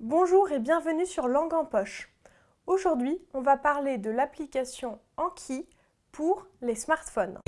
Bonjour et bienvenue sur Langue en poche. Aujourd'hui, on va parler de l'application Anki pour les smartphones.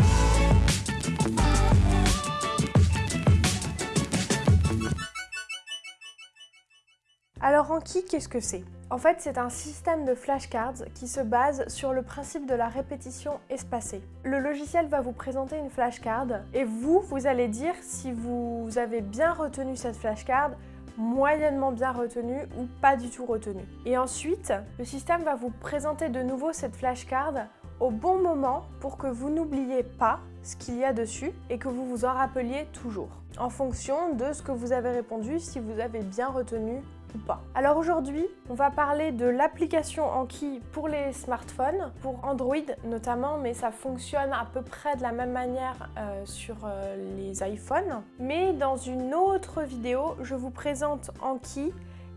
Alors Anki, qu'est-ce que c'est? En fait, c'est un système de flashcards qui se base sur le principe de la répétition espacée. Le logiciel va vous présenter une flashcard et vous, vous allez dire si vous avez bien retenu cette flashcard, moyennement bien retenu ou pas du tout retenu. Et ensuite, le système va vous présenter de nouveau cette flashcard au bon moment pour que vous n'oubliez pas ce qu'il y a dessus et que vous vous en rappeliez toujours en fonction de ce que vous avez répondu si vous avez bien retenu pas. Alors aujourd'hui, on va parler de l'application Anki pour les smartphones, pour Android notamment, mais ça fonctionne à peu près de la même manière euh, sur euh, les iPhones. Mais dans une autre vidéo, je vous présente Anki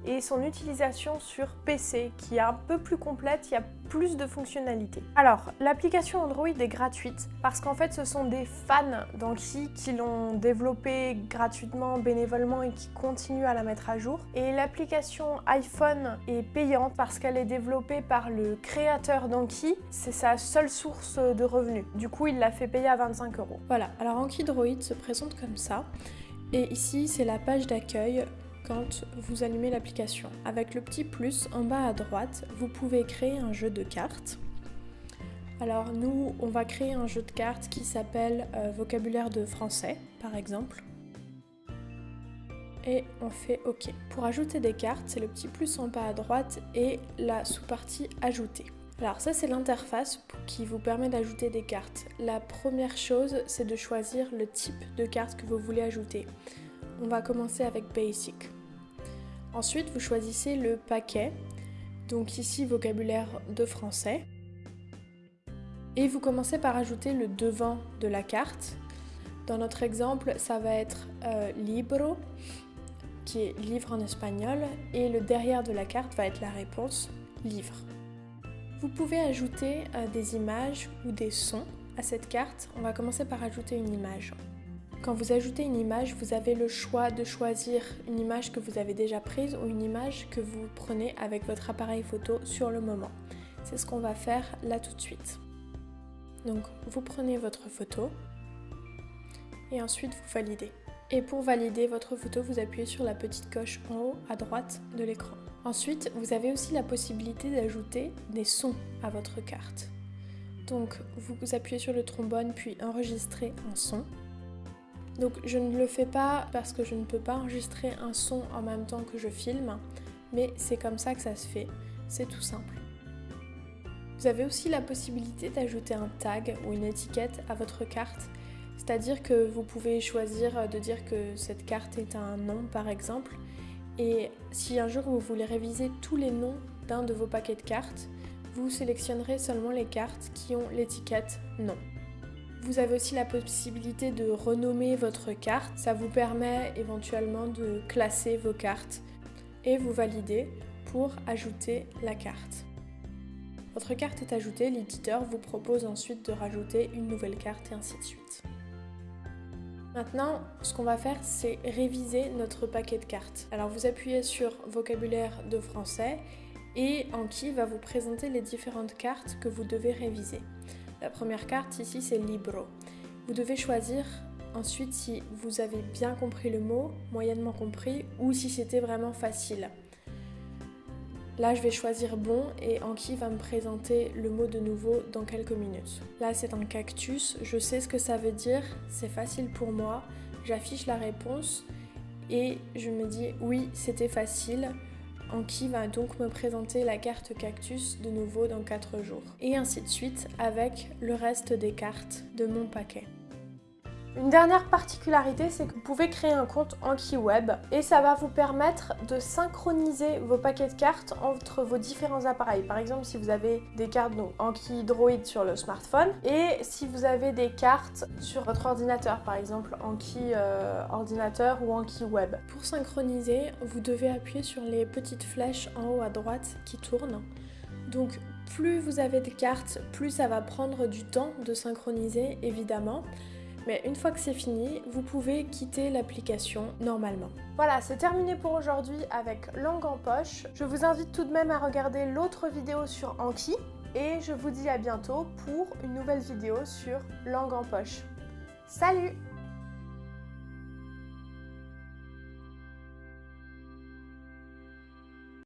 et son utilisation sur PC qui est un peu plus complète, il y a plus de fonctionnalités. Alors, l'application Android est gratuite parce qu'en fait ce sont des fans d'Anki qui l'ont développée gratuitement, bénévolement et qui continuent à la mettre à jour. Et l'application iPhone est payante parce qu'elle est développée par le créateur d'Anki, c'est sa seule source de revenus. Du coup, il l'a fait payer à 25 euros. Voilà, alors Anki Droid se présente comme ça. Et ici, c'est la page d'accueil quand vous allumez l'application. Avec le petit plus en bas à droite, vous pouvez créer un jeu de cartes. Alors nous, on va créer un jeu de cartes qui s'appelle euh, vocabulaire de français, par exemple. Et on fait OK. Pour ajouter des cartes, c'est le petit plus en bas à droite et la sous-partie ajouter. Alors ça c'est l'interface qui vous permet d'ajouter des cartes. La première chose c'est de choisir le type de carte que vous voulez ajouter. On va commencer avec Basic. Ensuite, vous choisissez le paquet, donc ici vocabulaire de français. Et vous commencez par ajouter le devant de la carte. Dans notre exemple, ça va être euh, libro, qui est livre en espagnol, et le derrière de la carte va être la réponse livre. Vous pouvez ajouter euh, des images ou des sons à cette carte. On va commencer par ajouter une image. Quand vous ajoutez une image, vous avez le choix de choisir une image que vous avez déjà prise ou une image que vous prenez avec votre appareil photo sur le moment. C'est ce qu'on va faire là tout de suite. Donc vous prenez votre photo et ensuite vous validez. Et pour valider votre photo, vous appuyez sur la petite coche en haut à droite de l'écran. Ensuite, vous avez aussi la possibilité d'ajouter des sons à votre carte. Donc vous appuyez sur le trombone puis enregistrer un son. Donc je ne le fais pas parce que je ne peux pas enregistrer un son en même temps que je filme, mais c'est comme ça que ça se fait, c'est tout simple. Vous avez aussi la possibilité d'ajouter un tag ou une étiquette à votre carte, c'est-à-dire que vous pouvez choisir de dire que cette carte est un nom par exemple, et si un jour vous voulez réviser tous les noms d'un de vos paquets de cartes, vous sélectionnerez seulement les cartes qui ont l'étiquette nom. Vous avez aussi la possibilité de renommer votre carte. Ça vous permet éventuellement de classer vos cartes et vous validez pour ajouter la carte. Votre carte est ajoutée, l'éditeur vous propose ensuite de rajouter une nouvelle carte et ainsi de suite. Maintenant, ce qu'on va faire, c'est réviser notre paquet de cartes. Alors vous appuyez sur vocabulaire de français et Anki va vous présenter les différentes cartes que vous devez réviser. La première carte ici, c'est Libro. Vous devez choisir ensuite si vous avez bien compris le mot, moyennement compris, ou si c'était vraiment facile. Là, je vais choisir bon et Anki va me présenter le mot de nouveau dans quelques minutes. Là, c'est un cactus. Je sais ce que ça veut dire. C'est facile pour moi. J'affiche la réponse et je me dis oui, c'était facile. Anki va donc me présenter la carte cactus de nouveau dans 4 jours. Et ainsi de suite avec le reste des cartes de mon paquet. Une dernière particularité, c'est que vous pouvez créer un compte Anki Web et ça va vous permettre de synchroniser vos paquets de cartes entre vos différents appareils. Par exemple, si vous avez des cartes Anki Droid sur le smartphone et si vous avez des cartes sur votre ordinateur, par exemple Anki euh, ordinateur ou Anki Web. Pour synchroniser, vous devez appuyer sur les petites flèches en haut à droite qui tournent. Donc plus vous avez de cartes, plus ça va prendre du temps de synchroniser évidemment. Mais une fois que c'est fini, vous pouvez quitter l'application normalement. Voilà, c'est terminé pour aujourd'hui avec Langue en poche. Je vous invite tout de même à regarder l'autre vidéo sur Anki et je vous dis à bientôt pour une nouvelle vidéo sur Langue en poche. Salut